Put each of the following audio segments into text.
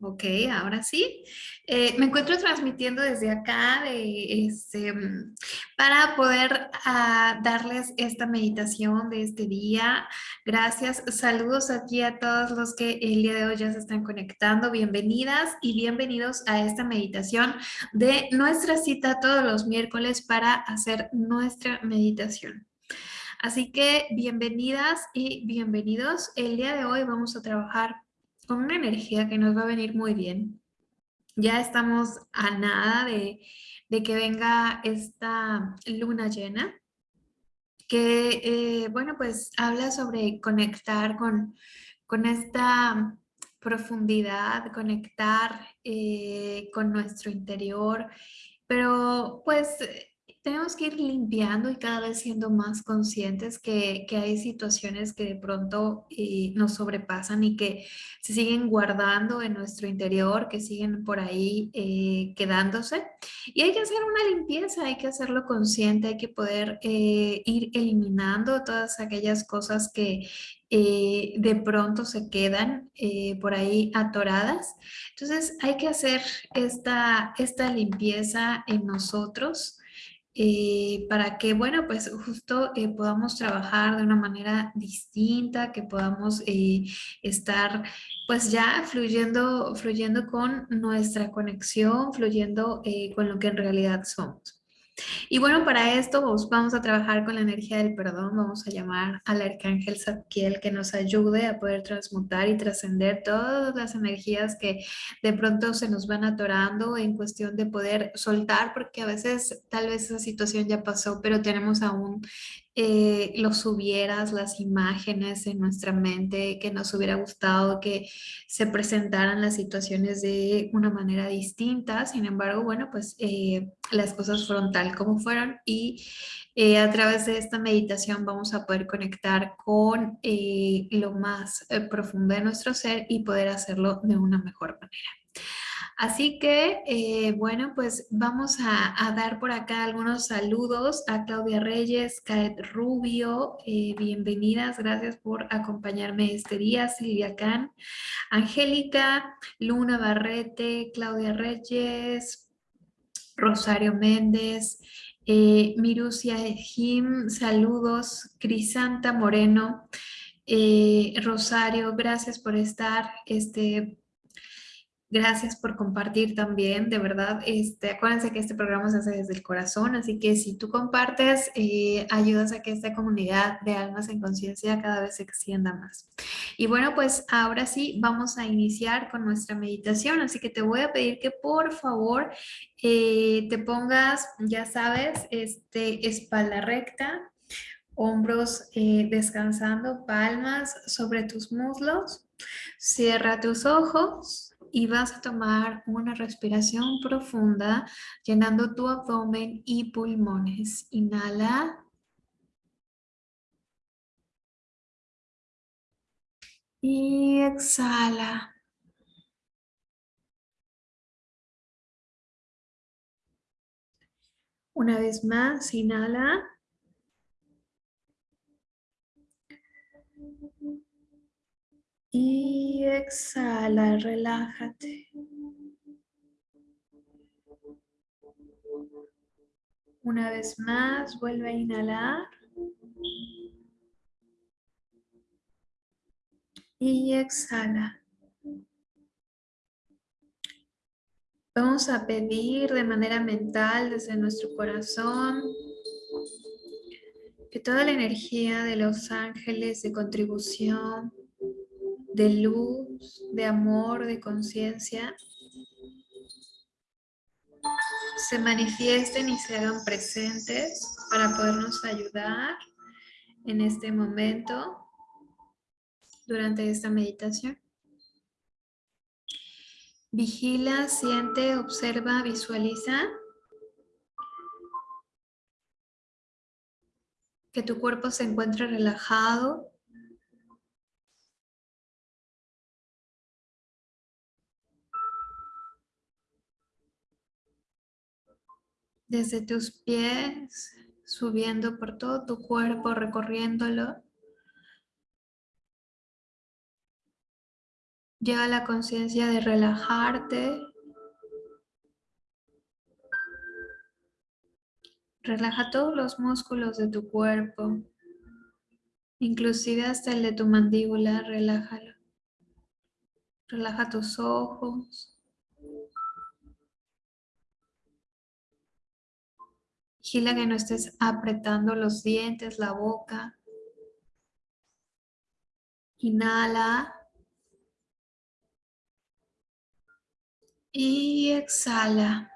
Ok, ahora sí. Eh, me encuentro transmitiendo desde acá este, mm, para poder ah, darles esta meditación de este día. Gracias. Saludos aquí a todos los que el día de hoy ya se están conectando. Bienvenidas y bienvenidos a esta meditación de nuestra cita todos los miércoles para hacer nuestra meditación. Así que bienvenidas y bienvenidos. El día de hoy vamos a trabajar con una energía que nos va a venir muy bien. Ya estamos a nada de, que venga esta luna llena, que, eh, bueno, pues habla sobre conectar con, con esta profundidad, conectar eh, con nuestro interior, pero pues tenemos que ir limpiando y cada vez siendo más conscientes que, hay situaciones que de pronto eh, nos sobrepasan y que se siguen guardando en nuestro interior, que siguen por ahí eh, quedándose. Y hay que hacer una limpieza, hay que hacerlo consciente, hay que poder eh, ir eliminando todas aquellas cosas que de pronto se quedan por ahí atoradas. Entonces hay que hacer esta, esta limpieza en nosotros eh, para que, bueno, pues justo eh, podamos trabajar de una manera distinta, que podamos eh, estar pues ya fluyendo, fluyendo con nuestra conexión, fluyendo con lo que en realidad somos. Y bueno, para esto vamos a trabajar con la energía del perdón, vamos a llamar al arcángel Zadkiel que nos ayude a poder transmutar y trascender todas las energías que de pronto se nos van atorando en cuestión de poder soltar, porque a veces tal vez esa situación ya pasó, pero tenemos aún eh, los hubieras, las imágenes en nuestra mente, que nos hubiera gustado que se presentaran las situaciones de una manera distinta. Sin embargo, bueno, pues eh, las cosas fueron tal como fueron y eh, a través de esta meditación vamos a poder conectar con lo más profundo de nuestro ser y poder hacerlo de una mejor manera. Así que, eh, bueno, pues vamos a, dar por acá algunos saludos a Claudia Reyes, Caet Rubio, eh, bienvenidas, gracias por acompañarme este día, Silvia Can, Angélica, Luna Barrete, Claudia Reyes, Rosario Méndez, eh, Mirucia Jim, saludos, Crisanta Moreno, Rosario, gracias por estar, este, Gracias por compartir también, de verdad, este, acuérdense que este programa se hace desde el corazón, así que si tú compartes, eh, ayudas a que esta comunidad de almas en conciencia cada vez se extienda más. Y bueno, pues ahora sí vamos a iniciar con nuestra meditación, así que te voy a pedir que por favor eh, te pongas, ya sabes, este, espalda recta, hombros eh, descansando, palmas sobre tus muslos, cierra tus ojos y vas a tomar una respiración profunda llenando tu abdomen y pulmones. Inhala. Y exhala. Una vez más, inhala. Y exhala, relájate. Una vez más, vuelve a inhalar. Y exhala. Vamos a pedir de manera mental desde nuestro corazón que toda la energía de los ángeles de contribución de luz, de amor, de conciencia, se manifiesten y se hagan presentes para podernos ayudar en este momento durante esta meditación. Vigila, siente, observa, visualiza que tu cuerpo se encuentre relajado desde tus pies, subiendo por todo tu cuerpo, recorriéndolo. Lleva la conciencia de relajarte. Relaja todos los músculos de tu cuerpo, inclusive hasta el de tu mandíbula, relájalo. Relaja tus ojos. Vigila que no estés apretando los dientes, la boca. Inhala. Y exhala.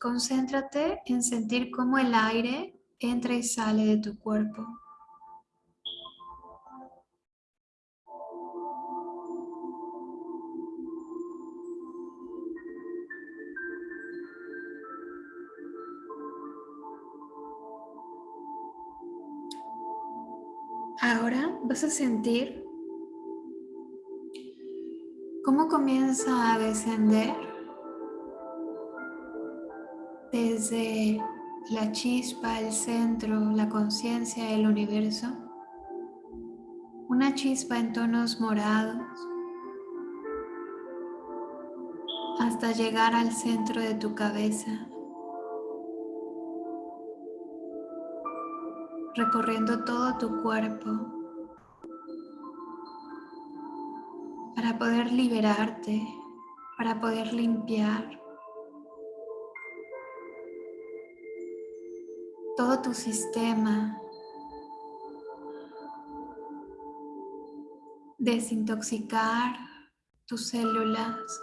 Concéntrate en sentir cómo el aire entra y sale de tu cuerpo. Ahora vas a sentir cómo comienza a descender desde la chispa, el centro, la conciencia del universo. Una chispa en tonos morados hasta llegar al centro de tu cabeza. Recorriendo todo tu cuerpo para poder liberarte, para poder limpiar todo tu sistema, desintoxicar tus células,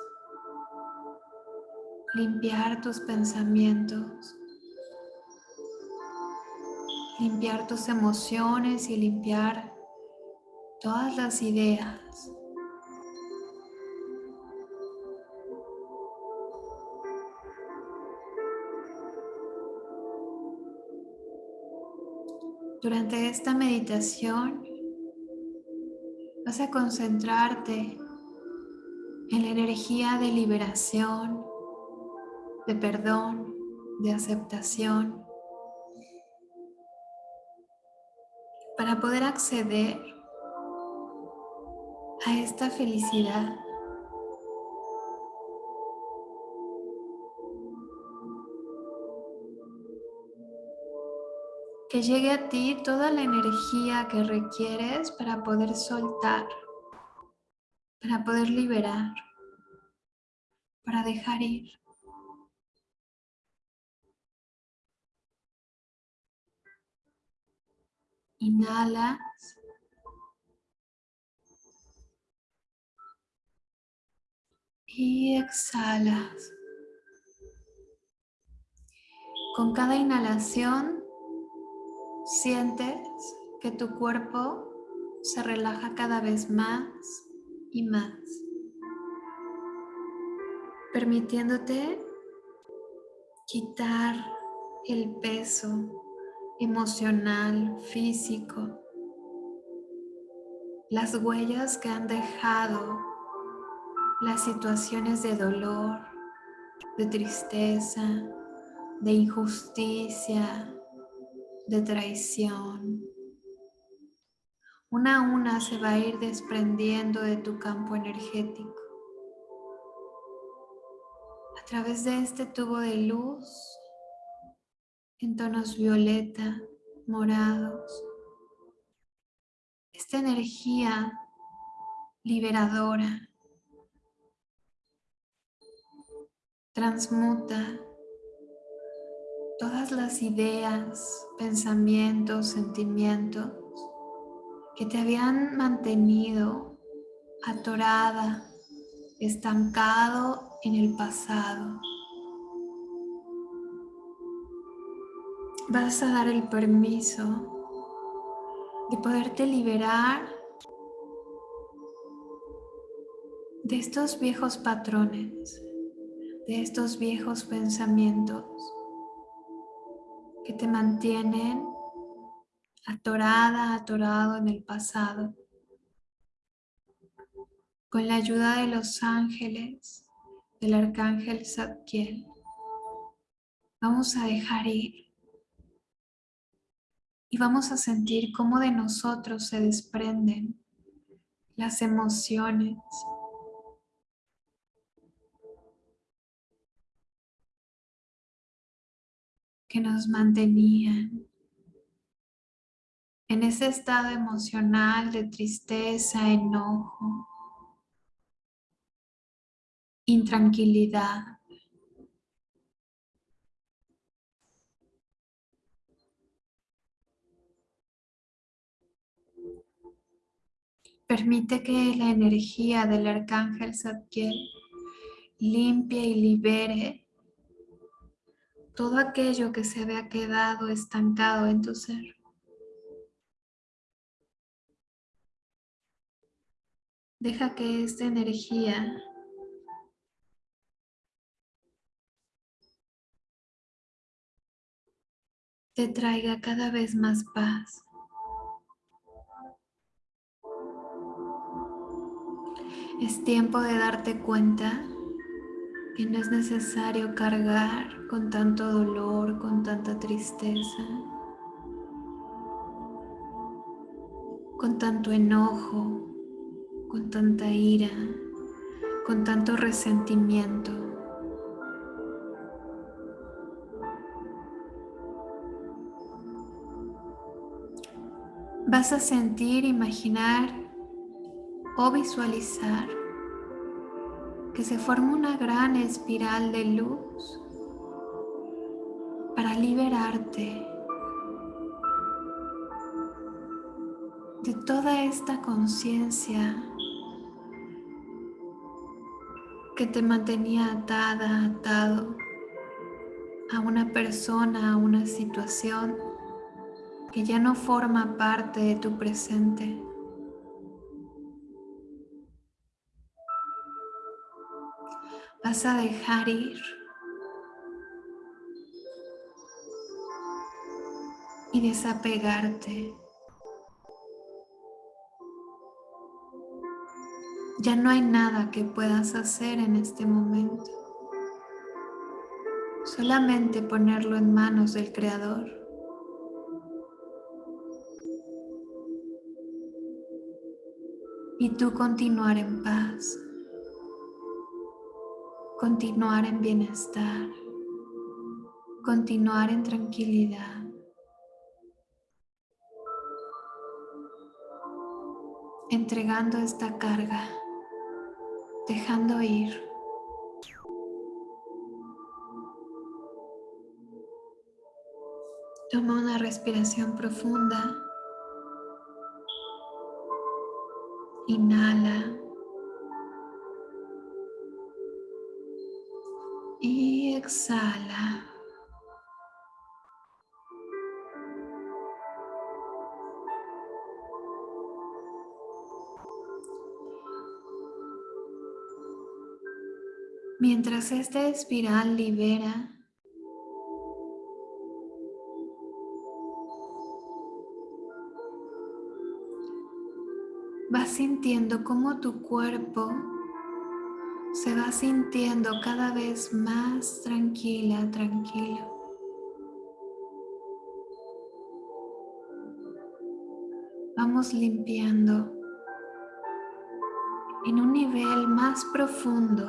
limpiar tus pensamientos limpiar tus emociones y limpiar todas las ideas. Durante esta meditación vas a concentrarte en la energía de liberación, de perdón, de aceptación para poder acceder a esta felicidad. Que llegue a ti toda la energía que requieres para poder soltar, para poder liberar, para dejar ir. Inhalas. Y exhalas. Con cada inhalación sientes que tu cuerpo se relaja cada vez más y más, permitiéndote quitar el peso emocional, físico, las huellas que han dejado las situaciones de dolor, de tristeza, de injusticia, de traición. Una a una se va a ir desprendiendo de tu campo energético. A través de este tubo de luz en tonos violeta, morados. Esta energía liberadora transmuta todas las ideas, pensamientos, sentimientos que te habían mantenido atorada, estancado en el pasado. Vas a dar el permiso de poderte liberar de estos viejos patrones, de estos viejos pensamientos que te mantienen atorada, atorado en el pasado. Con la ayuda de los ángeles, del arcángel Zadkiel, vamos a dejar ir y vamos a sentir cómo de nosotros se desprenden las emociones. que nos mantenían en ese estado emocional de tristeza, enojo, intranquilidad. Permite que la energía del arcángel Zadkiel limpie y libere todo aquello que se había quedado estancado en tu ser. Deja que esta energía te traiga cada vez más paz. Es tiempo de darte cuenta que no es necesario cargar con tanto dolor, con tanta tristeza, con tanto enojo, con tanta ira, con tanto resentimiento. Vas a sentir, imaginar o visualizar que se forma una gran espiral de luz para liberarte de toda esta conciencia que te mantenía atada, atado a una persona, a una situación que ya no forma parte de tu presente. Vas a dejar ir. Y desapegarte. Ya no hay nada que puedas hacer en este momento. Solamente ponerlo en manos del Creador. Y tú continuar en paz continuar en bienestar, continuar en tranquilidad. Entregando esta carga, dejando ir. Toma una respiración profunda. Inhala. Mientras esta espiral libera, vas sintiendo cómo tu cuerpo se va sintiendo cada vez más tranquila, tranquilo. Vamos limpiando en un nivel más profundo.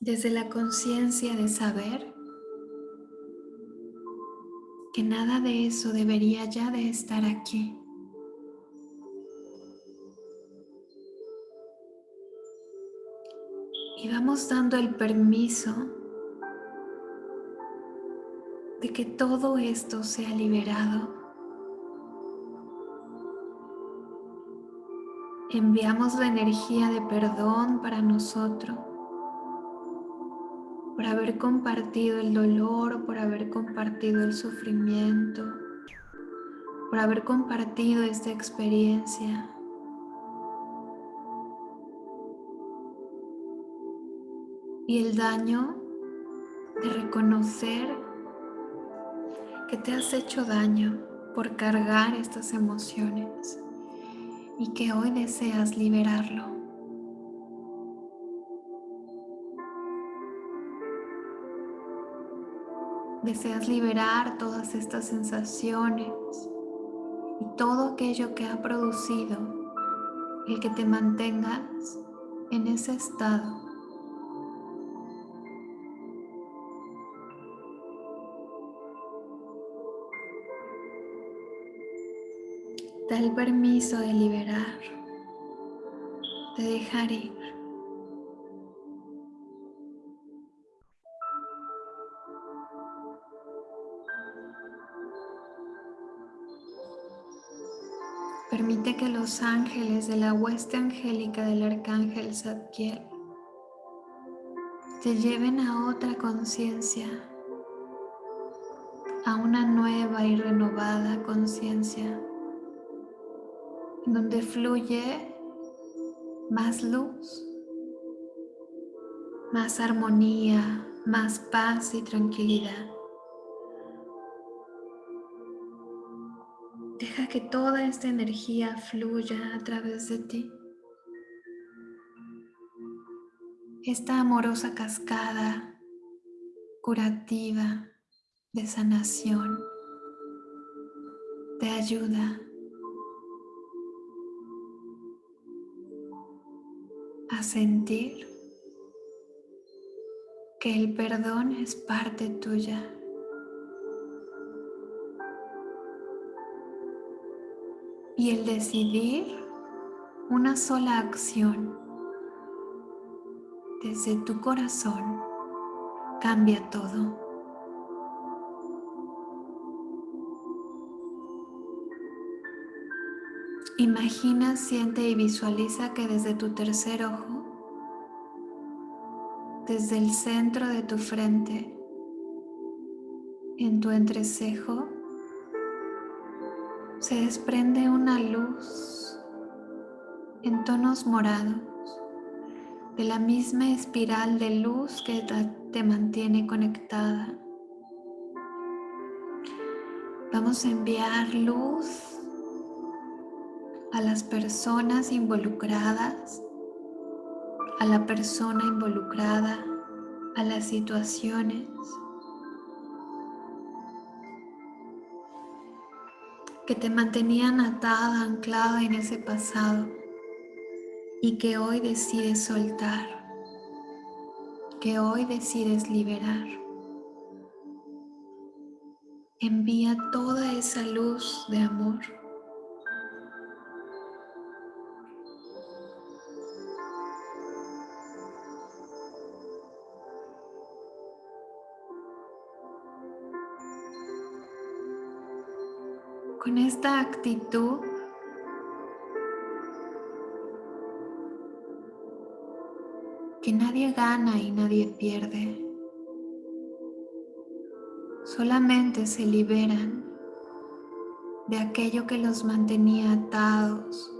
Desde la conciencia de saber que nada de eso debería ya de estar aquí. Y vamos dando el permiso de que todo esto sea liberado. Enviamos la energía de perdón para nosotros por haber compartido el dolor, por haber compartido el sufrimiento, por haber compartido esta experiencia. Y el daño de reconocer que te has hecho daño por cargar estas emociones y que hoy deseas liberarlo. Deseas liberar todas estas sensaciones y todo aquello que ha producido el que te mantengas en ese estado. Da el permiso de liberar, de dejar ir. Que los ángeles de la hueste angélica del arcángel Zadkiel te lleven a otra conciencia, a una nueva y renovada conciencia donde fluye más luz, más armonía, más paz y tranquilidad. Deja que toda esta energía fluya a través de ti. Esta amorosa cascada curativa de sanación te ayuda a sentir que el perdón es parte tuya. Y el decidir una sola acción desde tu corazón cambia todo. Imagina, siente y visualiza que desde tu tercer ojo, desde el centro de tu frente, en tu entrecejo, se desprende una luz en tonos morados de la misma espiral de luz que te mantiene conectada. Vamos a enviar luz a las personas involucradas, a la persona involucrada, a las situaciones. Que te mantenían atada, anclada en ese pasado y que hoy decides soltar, que hoy decides liberar. Envía toda esa luz de amor con esta actitud que nadie gana y nadie pierde. Solamente se liberan de aquello que los mantenía atados,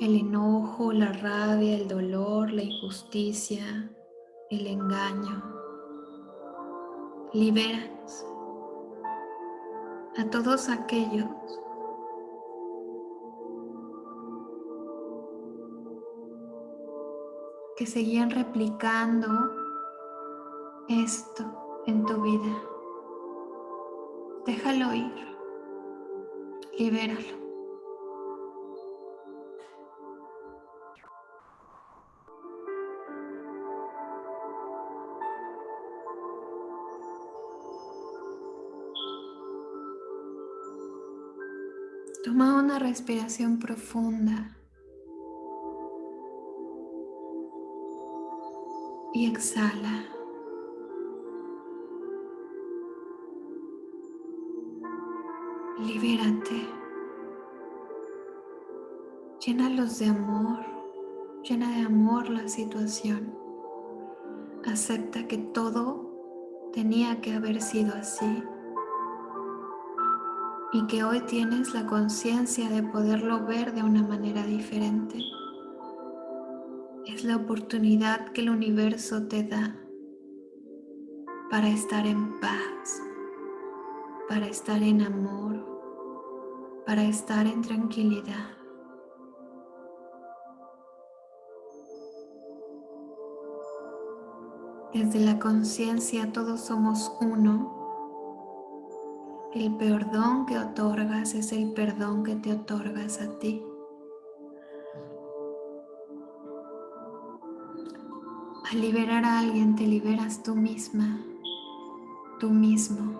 el enojo, la rabia, el dolor, la injusticia, el engaño. Libéranse a todos aquellos que seguían replicando esto en tu vida. Déjalo ir, libéralo. Una respiración profunda y exhala. Libérate. Llénalos de amor. Llena de amor la situación. Acepta que todo tenía que haber sido así y que hoy tienes la conciencia de poderlo ver de una manera diferente. Es la oportunidad que el universo te da para estar en paz, para estar en amor, para estar en tranquilidad. Desde la conciencia todos somos uno El perdón que otorgas es el perdón que te otorgas a ti. Al liberar a alguien te liberas tú misma, tú mismo.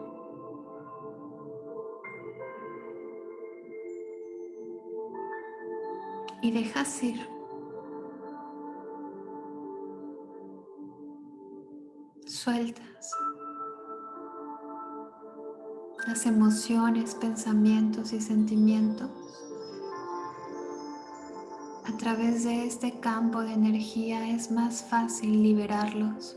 Y dejas ir. Sueltas las emociones, pensamientos y sentimientos. A través de este campo de energía es más fácil liberarlos.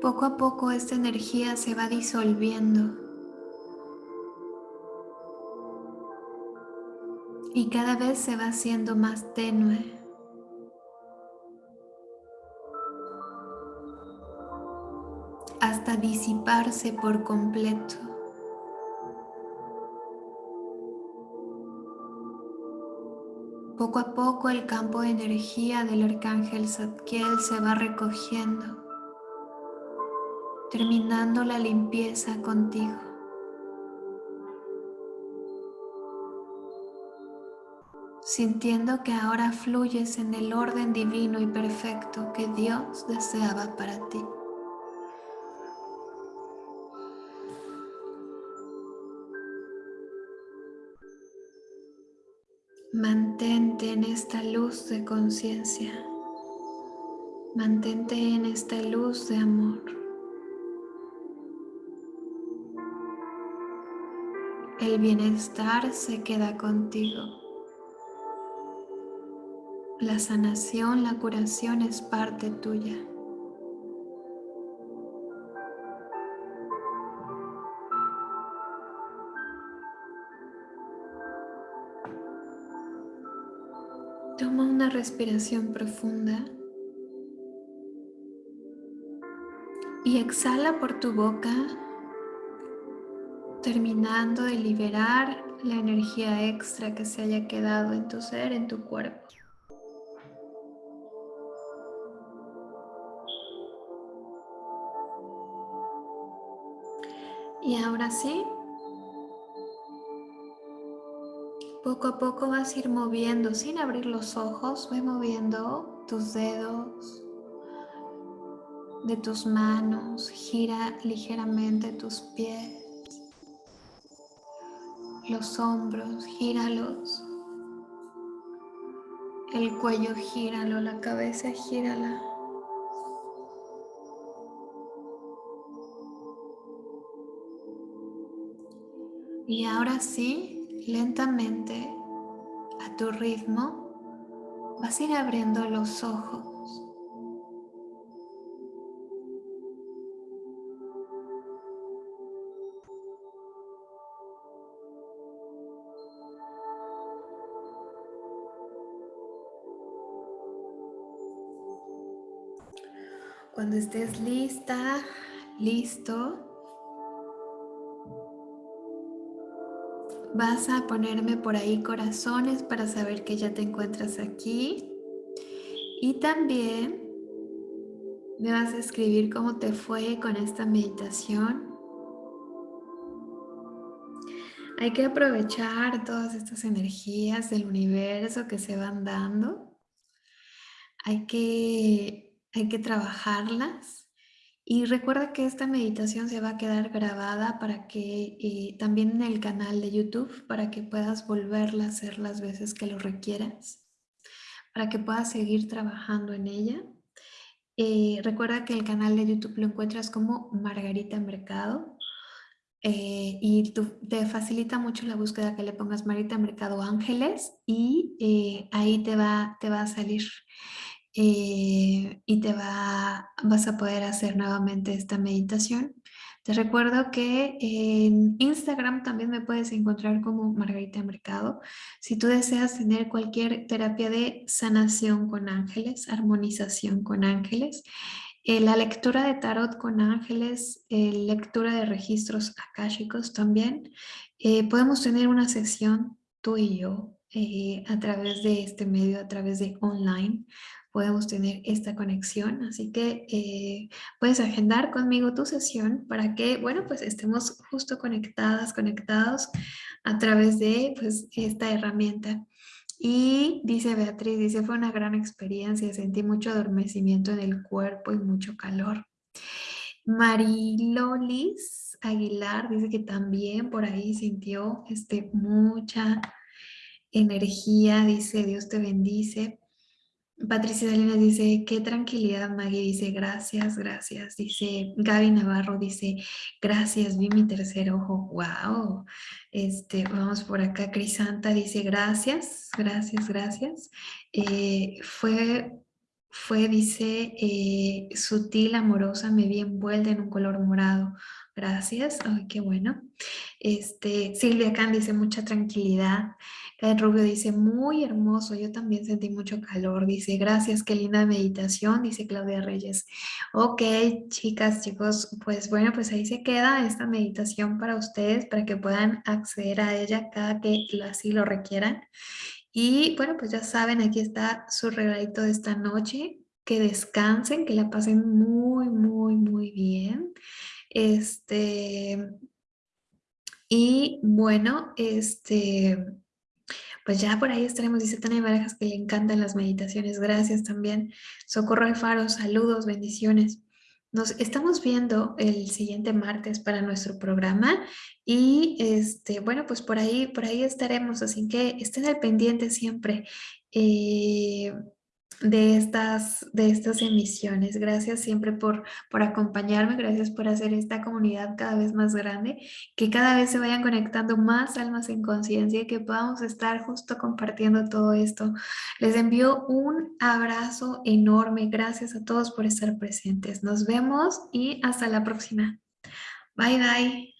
Poco a poco esta energía se va disolviendo y cada vez se va haciendo más tenue. hasta disiparse por completo. Poco a poco el campo de energía del arcángel Zadkiel se va recogiendo, terminando la limpieza contigo. Sintiendo que ahora fluyes en el orden divino y perfecto que Dios deseaba para ti. Mantente en esta luz de conciencia. Mantente en esta luz de amor. El bienestar se queda contigo. La sanación, la curación es parte tuya. Toma una respiración profunda y exhala por tu boca, terminando de liberar la energía extra que se haya quedado en tu ser, en tu cuerpo. Ahora sí, poco a poco vas a ir moviendo sin abrir los ojos, ve moviendo tus dedos de tus manos, gira ligeramente tus pies, los hombros, gíralos, el cuello gíralo, la cabeza gírala. Y ahora sí, lentamente, a tu ritmo, vas a ir abriendo los ojos. Cuando estés lista, listo, Vas a ponerme por ahí corazones para saber que ya te encuentras aquí. Y también me vas a escribir cómo te fue con esta meditación. Hay que aprovechar todas estas energías del universo que se van dando. Hay que, hay que trabajarlas y recuerda que esta meditación se va a quedar grabada para que eh, también en el canal de YouTube, para que puedas volverla a hacer las veces que lo requieras, para que puedas seguir trabajando en ella. Eh, recuerda que el canal de YouTube lo encuentras como Margarita Mercado eh, y te facilita mucho la búsqueda que le pongas Margarita Mercado Ángeles y ahí te va, te va a salir. Eh, y te va, vas a poder hacer nuevamente esta meditación. Te recuerdo que en Instagram también me puedes encontrar como Margarita Mercado. Si tú deseas tener cualquier terapia de sanación con ángeles, armonización con ángeles, eh, la lectura de tarot con ángeles, eh, lectura de registros akáshicos también, podemos tener una sesión tú y yo, eh, a través de este medio, a través de online, podemos tener esta conexión. Así que eh, puedes agendar conmigo tu sesión para que, bueno, pues estemos justo conectadas, conectados a través de pues, esta herramienta. Y dice Beatriz, dice, fue una gran experiencia, sentí mucho adormecimiento en el cuerpo y mucho calor. Marilolis Aguilar dice que también por ahí sintió este, mucha energía, dice, Dios te bendice. Patricia Salinas dice, qué tranquilidad, Maggie dice, gracias, gracias. Dice, Gaby Navarro dice, gracias, vi mi tercer ojo, wow. Este, vamos por acá, Crisanta dice, gracias, gracias, gracias. Eh, fue, fue, dice, eh, sutil, amorosa, me vi envuelta en un color morado. Gracias, ay, qué bueno. Este, Silvia Can dice, mucha tranquilidad. Rubio dice, muy hermoso, yo también sentí mucho calor. Dice, gracias, qué linda meditación, dice Claudia Reyes. Ok, chicas, chicos, pues bueno, pues ahí se queda esta meditación para ustedes, para que puedan acceder a ella cada que así lo requieran. Y bueno, pues ya saben, aquí está su regalito de esta noche. Que descansen, que la pasen muy, muy, muy bien. Este, y bueno, este, pues ya por ahí estaremos, dice Tania Barajas que le encantan las meditaciones. Gracias también. Socorro Alfaro, saludos, bendiciones. Nos estamos viendo el siguiente martes para nuestro programa y este, bueno, pues por ahí, por ahí estaremos, así que estén al pendiente siempre. Eh, de estas, de estas emisiones. Gracias siempre por, por acompañarme, gracias por hacer esta comunidad cada vez más grande, que cada vez se vayan conectando más almas en conciencia y que podamos estar justo compartiendo todo esto. Les envío un abrazo enorme, gracias a todos por estar presentes. Nos vemos y hasta la próxima. Bye, bye.